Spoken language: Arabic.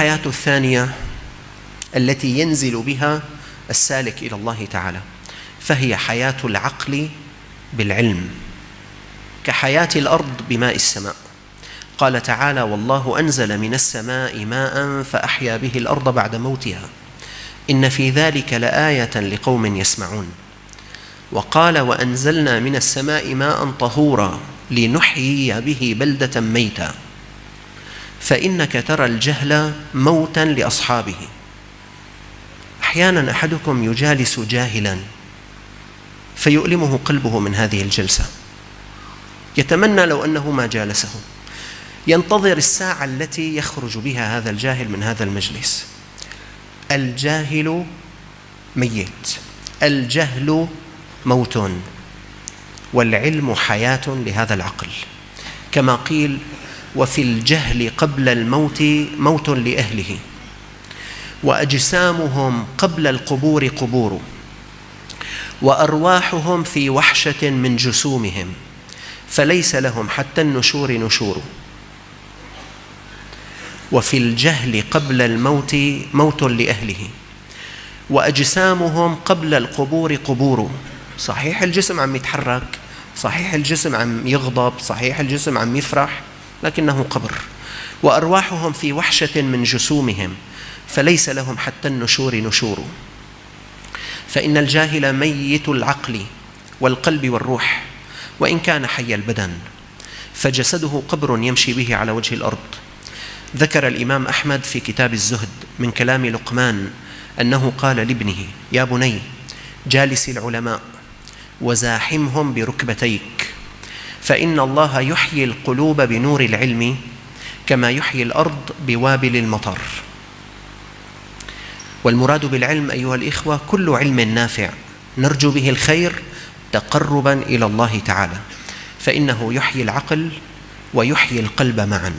الحياة الثانية التي ينزل بها السالك إلى الله تعالى فهي حياة العقل بالعلم كحياة الأرض بماء السماء. قال تعالى والله أنزل من السماء ماء فأحيا به الأرض بعد موتها. إن في ذلك لآية لقوم يسمعون. وقال وأنزلنا من السماء ماء طهورا لنحيي به بلدة ميتا. فإنك ترى الجهل موتا لأصحابه. أحيانا أحدكم يجالس جاهلا فيؤلمه قلبه من هذه الجلسة. يتمنى لو أنه ما جالسه. ينتظر الساعة التي يخرج بها هذا الجاهل من هذا المجلس. الجاهل ميت. الجهل موت. والعلم حياة لهذا العقل. كما قيل وفي الجهل قبل الموت موت لأهله. وأجسامهم قبل القبور قبور. وأرواحهم في وحشة من جسومهم. فليس لهم حتى النشور نشور. وفي الجهل قبل الموت موت لأهله. وأجسامهم قبل القبور قبور. صحيح الجسم عم يتحرك صحيح الجسم عم يغضب صحيح الجسم عم يفرح. لكنه قبر. وأرواحهم في وحشة من جسومهم فليس لهم حتى النشور نشور. فإن الجاهل ميت العقل والقلب والروح وإن كان حي البدن فجسده قبر يمشي به على وجه الأرض. ذكر الإمام أحمد في كتاب الزهد من كلام لقمان أنه قال لابنه يا بني جالس العلماء وزاحمهم بركبتيك. فإن الله يحيي القلوب بنور العلم كما يحيي الأرض بوابل المطر. والمراد بالعلم أيها الإخوة كل علم نافع نرجو به الخير تقربا إلى الله تعالى فإنه يحيي العقل ويحيي القلب معا.